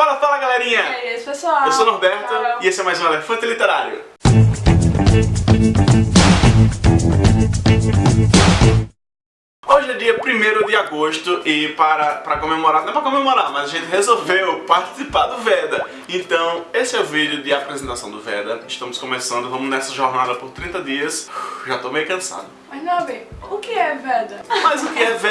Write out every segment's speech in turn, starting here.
Fala, fala galerinha! E aí, pessoal? Eu sou o Norberto e esse é mais um Elefante Literário. Hoje é dia 1 de agosto e para, para comemorar, não é para comemorar, mas a gente resolveu participar do Veda. Então, esse é o vídeo de apresentação do Veda. Estamos começando, vamos nessa jornada por 30 dias. Já tô meio cansado. Mas Nobi, o que é Veda? Mas o que é Veda?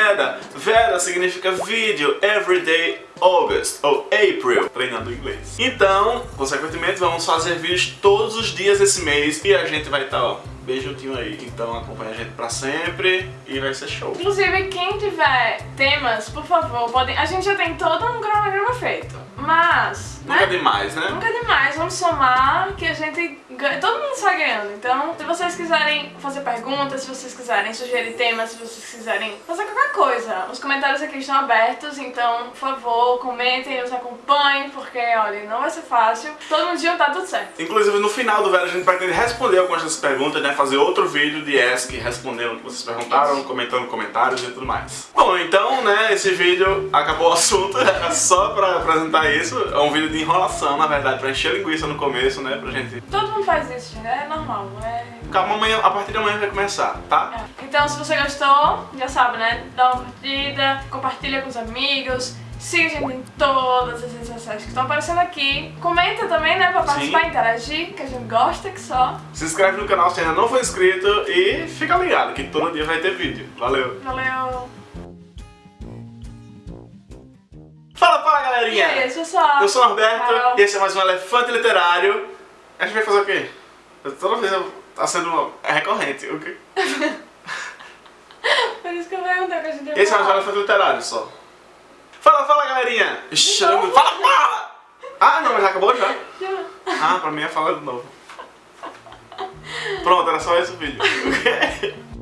Veda significa vídeo Everyday August, ou April, treinando inglês. Então, consequentemente, vamos fazer vídeos todos os dias esse mês e a gente vai estar, ó, bem juntinho aí. Então acompanha a gente pra sempre e vai ser show. Inclusive, quem tiver temas, por favor, podem... A gente já tem todo um cronograma feito, mas... Nunca né? demais, né? Nunca é demais, vamos somar que a gente ganha, todo mundo sai ganhando. Então, se vocês quiserem fazer perguntas, se vocês quiserem sugerir temas, se vocês quiserem fazer qualquer coisa, os comentários aqui estão abertos, então, por favor, comentem, nos acompanhem, porque, olha, não vai ser fácil. Todo mundo juntar tudo certo. Inclusive no final do vídeo a gente pretende responder algumas dessas perguntas, né? Fazer outro vídeo de Ask respondendo o que vocês perguntaram, comentando comentários e tudo mais. Bom, então, né, esse vídeo acabou o assunto, era só pra apresentar isso. É um vídeo de enrolação, na verdade, pra encher linguiça no começo, né? Pra gente. Todo mundo faz isso, gente, é normal, é... Calma, amanhã, a partir de amanhã vai começar, tá? É. Então, se você gostou, já sabe, né? Dá uma curtida, compartilha com os amigos, siga a gente em todas as redes sociais que estão aparecendo aqui. Comenta também, né? Pra participar, Sim. interagir, que a gente gosta que só. Se inscreve no canal se ainda não for inscrito e fica ligado que todo dia vai ter vídeo. Valeu! Valeu! Fala, fala E galerinha! aí, esse pessoal? Eu sou o Norberto Carol. e esse é mais um Elefante Literário. A gente vai fazer o quê? Toda vez eu- tá sendo é recorrente. O quê? Por isso que eu perguntei o que a gente ia Esse é mais um. Elefante Literário só. Fala, fala galerinha! Novo? fala, fala! Ah, não, mas já acabou já? Já. Ah, pra mim é falar de novo. Pronto, era só esse o vídeo.